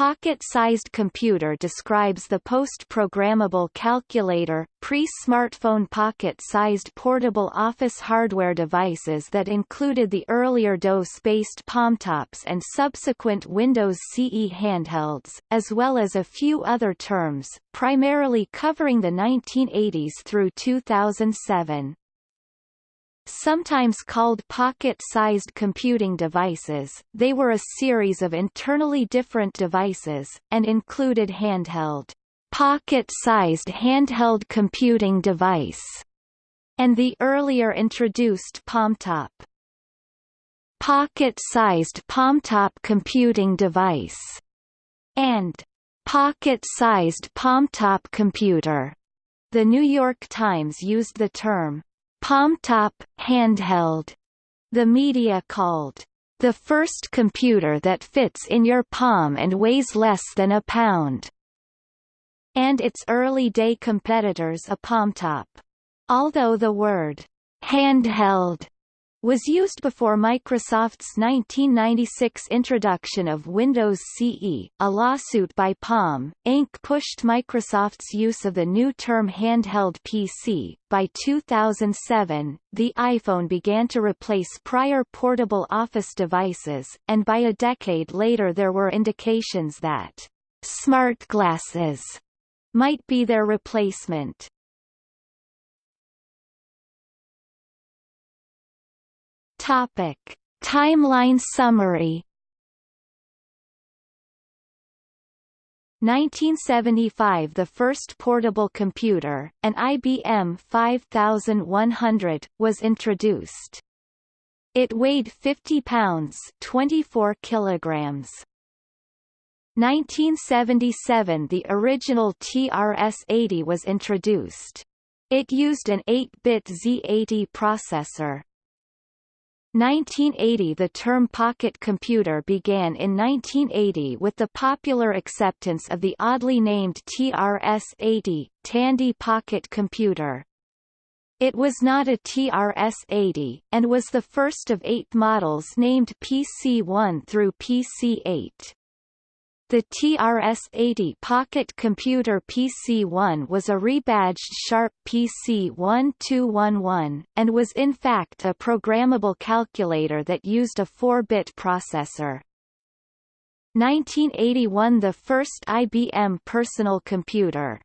Pocket-sized computer describes the post-programmable calculator, pre-smartphone pocket-sized portable office hardware devices that included the earlier DOS-based PalmTops and subsequent Windows CE handhelds, as well as a few other terms, primarily covering the 1980s through 2007. Sometimes called pocket-sized computing devices, they were a series of internally different devices, and included handheld, pocket-sized handheld computing device, and the earlier introduced PalmTop. Pocket-sized PalmTop computing device, and pocket-sized PalmTop computer. The New York Times used the term PalmTop, handheld. The media called the first computer that fits in your palm and weighs less than a pound, and its early-day competitors a PalmTop. Although the word handheld was used before Microsoft's 1996 introduction of Windows CE. A lawsuit by Palm, Inc. pushed Microsoft's use of the new term handheld PC. By 2007, the iPhone began to replace prior portable office devices, and by a decade later there were indications that smart glasses might be their replacement. Topic: Timeline summary 1975 The first portable computer, an IBM 5100, was introduced. It weighed 50 pounds 24 kilograms. 1977 The original TRS-80 was introduced. It used an 8-bit Z80 processor. 1980 The term pocket computer began in 1980 with the popular acceptance of the oddly named TRS-80, Tandy Pocket Computer. It was not a TRS-80, and was the first of eight models named PC-1 through PC-8. The TRS-80 Pocket Computer PC-1 was a rebadged Sharp PC-1211, and was in fact a programmable calculator that used a 4-bit processor. 1981 – The first IBM personal computer,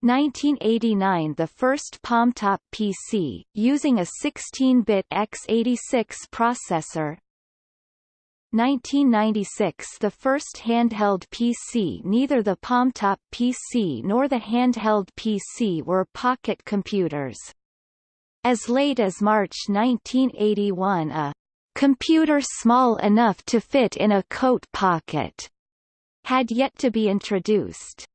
1989 the first PalmTop PC, using a 16-bit x86 processor 1996 the first handheld PC Neither the PalmTop PC nor the handheld PC were pocket computers. As late as March 1981 a computer small enough to fit in a coat pocket had yet to be introduced.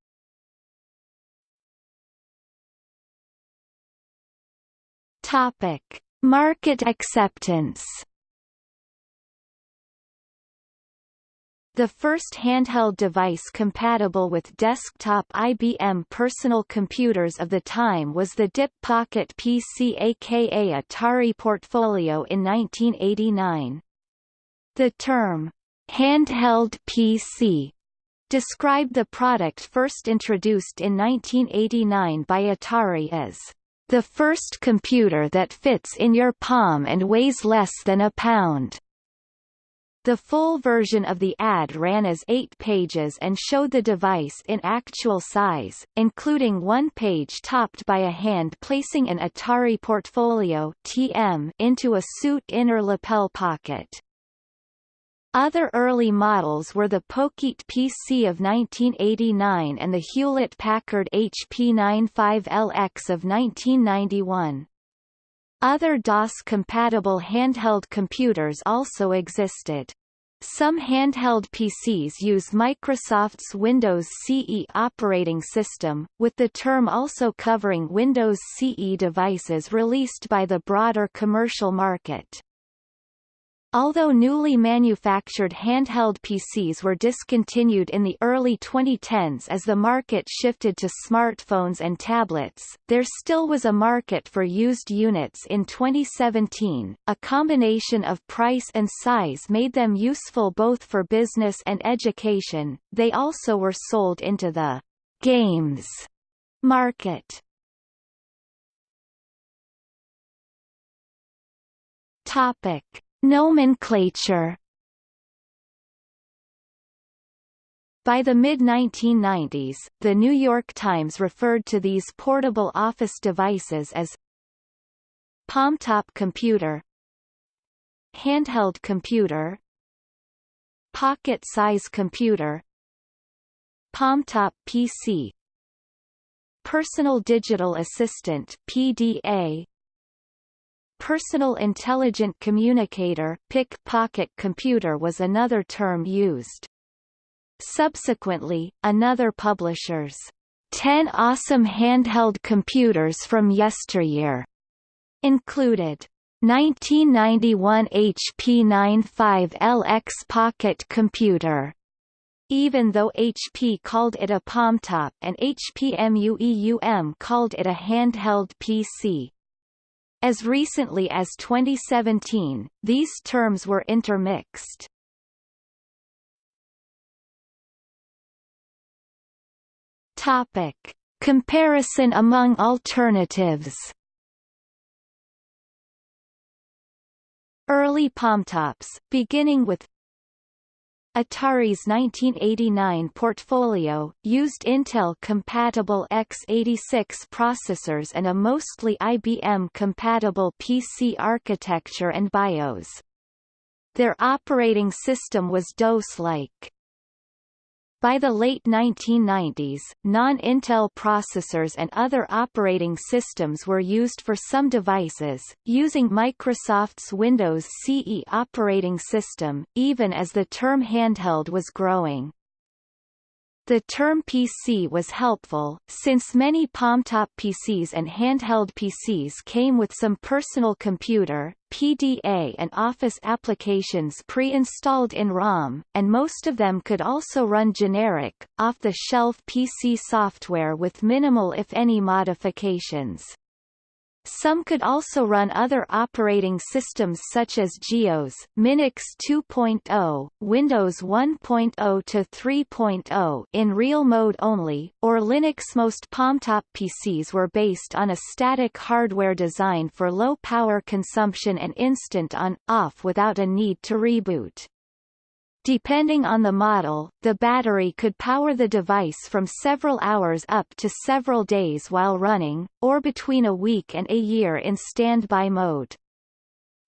Topic: Market acceptance The first handheld device compatible with desktop IBM personal computers of the time was the DIP Pocket PC aka Atari Portfolio in 1989. The term, handheld PC, described the product first introduced in 1989 by Atari as the first computer that fits in your palm and weighs less than a pound. The full version of the ad ran as eight pages and showed the device in actual size, including one page topped by a hand placing an Atari Portfolio TM into a suit inner lapel pocket. Other early models were the Pocket PC of 1989 and the Hewlett-Packard HP 95LX of 1991. Other DOS-compatible handheld computers also existed. Some handheld PCs use Microsoft's Windows CE operating system, with the term also covering Windows CE devices released by the broader commercial market. Although newly manufactured handheld PCs were discontinued in the early 2010s as the market shifted to smartphones and tablets, there still was a market for used units in 2017. A combination of price and size made them useful both for business and education. They also were sold into the games market. Topic Nomenclature. By the mid-1990s, the New York Times referred to these portable office devices as palm-top computer handheld computer pocket-size computer palm-top PC personal digital assistant PDA Personal Intelligent Communicator PIC pocket computer was another term used. Subsequently, another publisher's 10 awesome handheld computers from yesteryear included 1991 HP 95LX pocket computer even though HP called it a palmtop and HPMuseum called it a handheld PC. As recently as 2017, these terms were intermixed. Topic. Comparison among alternatives Early palmtops, beginning with Atari's 1989 portfolio, used Intel-compatible x86 processors and a mostly IBM-compatible PC architecture and BIOS. Their operating system was DOS-like. By the late 1990s, non-Intel processors and other operating systems were used for some devices, using Microsoft's Windows CE operating system, even as the term handheld was growing. The term PC was helpful, since many palmtop PCs and handheld PCs came with some personal computer, PDA and Office applications pre-installed in ROM, and most of them could also run generic, off-the-shelf PC software with minimal if any modifications. Some could also run other operating systems such as GEOS, Minix 2.0, Windows 1.0 to 3.0 in real mode only, or Linux. Most palmtop PCs were based on a static hardware design for low power consumption and instant on-off without a need to reboot. Depending on the model, the battery could power the device from several hours up to several days while running, or between a week and a year in standby mode.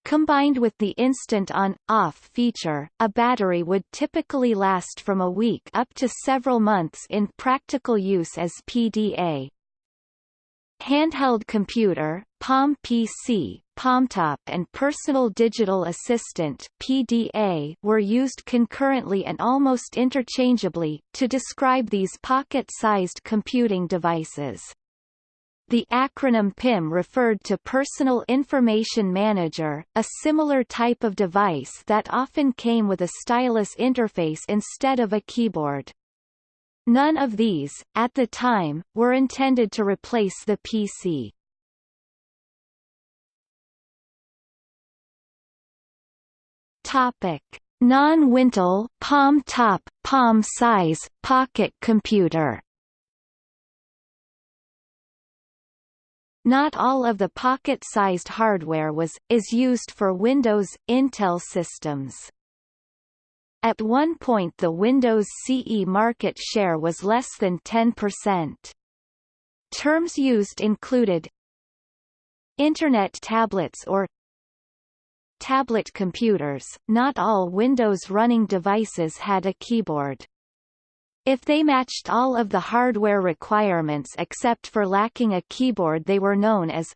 Combined with the instant on-off feature, a battery would typically last from a week up to several months in practical use as PDA. Handheld computer, Palm PC, PalmTop and Personal Digital Assistant PDA were used concurrently and almost interchangeably, to describe these pocket-sized computing devices. The acronym PIM referred to Personal Information Manager, a similar type of device that often came with a stylus interface instead of a keyboard. None of these, at the time, were intended to replace the PC. Topic: Non-Wintel, palm top, palm size, pocket computer. Not all of the pocket-sized hardware was, is used for Windows, Intel systems. At one point the Windows CE market share was less than 10%. Terms used included Internet tablets or tablet computers, not all Windows running devices had a keyboard. If they matched all of the hardware requirements except for lacking a keyboard they were known as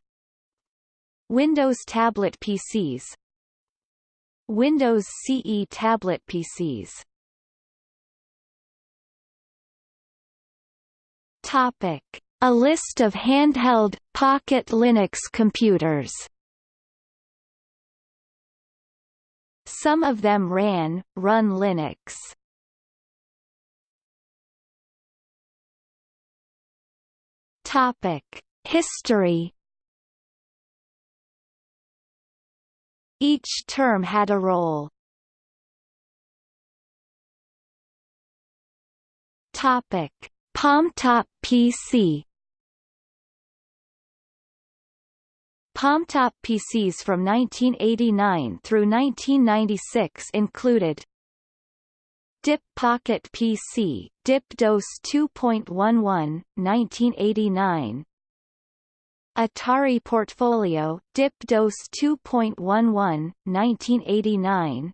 Windows Tablet PCs, Windows CE tablet PCs. Topic: A list of handheld Pocket Linux computers. Some of them ran, Run Linux. Topic. History Each term had a role. Topic: PalmTop PC. PalmTop PCs from 1989 through 1996 included DIP Pocket PC, DIP DOS 2.11, 1989 Atari Portfolio, DIP DOS 2.11, 1989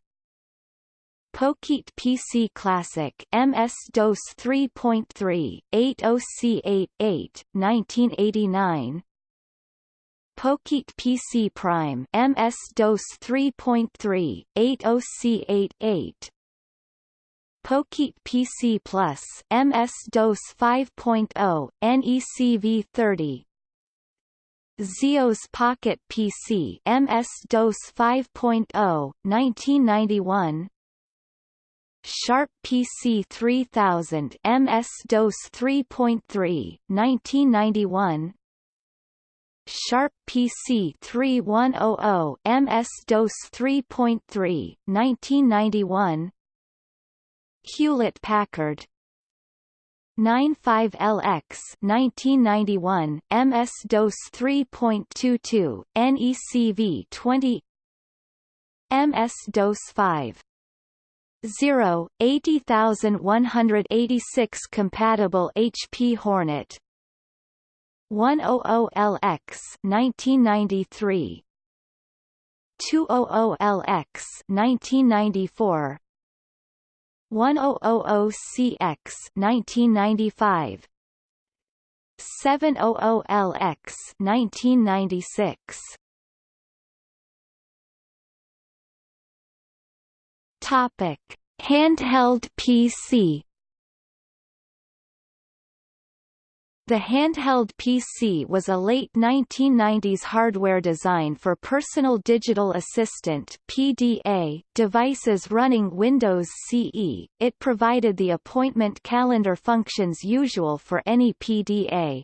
Pocket PC Classic MS-DOS 3.3, 80C88, 1989 Pocket PC Prime MS-DOS 3.3, 80C88 Pocket PC Plus MS-DOS 5.0, NECV30 Zeos Pocket PC MS-DOS 5.0, 1991 Sharp PC 3000 MS-DOS 3.3, 1991 Sharp PC 3100 MS-DOS 3.3, 1991 Hewlett-Packard 95LX 1991 MS-DOS 3.22 NECV 20 MS-DOS 5 0 80186 compatible HP Hornet 100LX 1993 200LX 1994 1000CX 1995 700LX 1996 Topic Handheld PC The handheld PC was a late 1990s hardware design for Personal Digital Assistant (PDA) devices running Windows CE. It provided the appointment calendar functions usual for any PDA.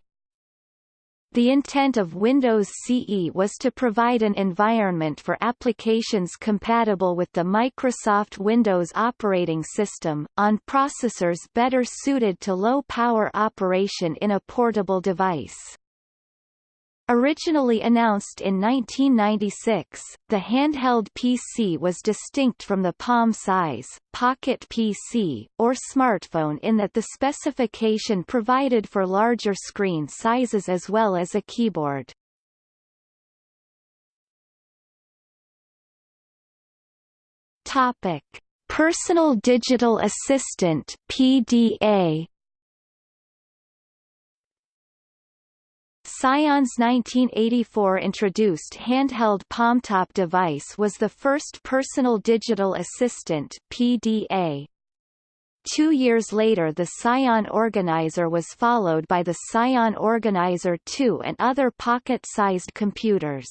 The intent of Windows CE was to provide an environment for applications compatible with the Microsoft Windows operating system, on processors better suited to low-power operation in a portable device. Originally announced in 1996, the handheld PC was distinct from the palm-size, pocket PC, or smartphone in that the specification provided for larger screen sizes as well as a keyboard. Topic: Personal Digital Assistant (PDA). Psion's 1984 introduced handheld PalmTop device was the first personal digital assistant PDA. Two years later the Psion Organizer was followed by the Psion Organizer 2 and other pocket-sized computers.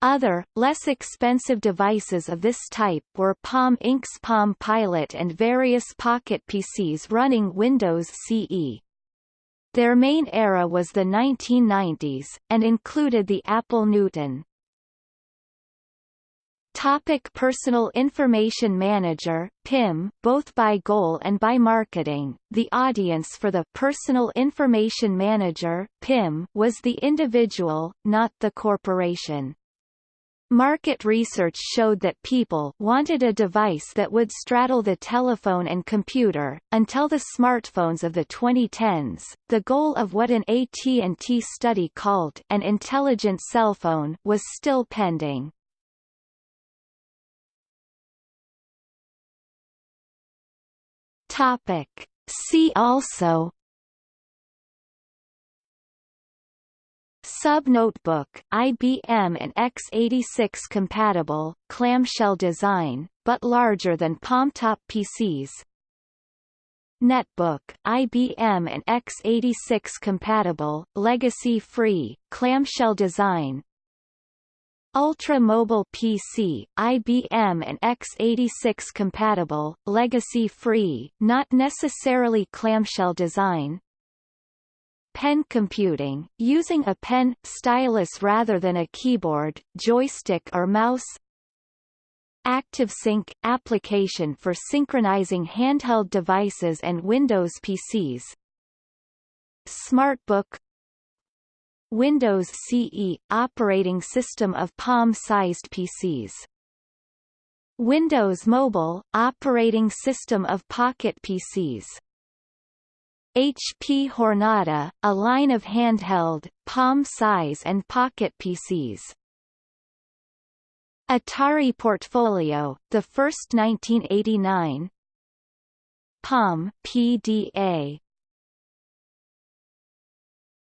Other, less expensive devices of this type were Palm Inc.'s Palm Pilot and various pocket PCs running Windows CE. Their main era was the 1990s, and included the Apple Newton. Topic Personal Information Manager PIM, both by goal and by marketing, the audience for the Personal Information Manager PIM was the individual, not the corporation. Market research showed that people wanted a device that would straddle the telephone and computer. Until the smartphones of the 2010s, the goal of what an AT&T study called an intelligent cell phone was still pending. Topic. See also Sub-notebook, IBM and x86 compatible, clamshell design, but larger than PalmTop PCs. Netbook, IBM and x86 compatible, legacy-free, clamshell design. Ultra Mobile PC, IBM and x86 compatible, legacy-free, not necessarily clamshell design. Pen computing, using a pen, stylus rather than a keyboard, joystick or mouse. ActiveSync – application for synchronizing handheld devices and Windows PCs Smartbook. Windows CE – operating system of palm-sized PCs Windows Mobile – operating system of pocket PCs HP Jornada, – a line of handheld, palm-size and pocket PCs Atari Portfolio, the first 1989 POM PDA,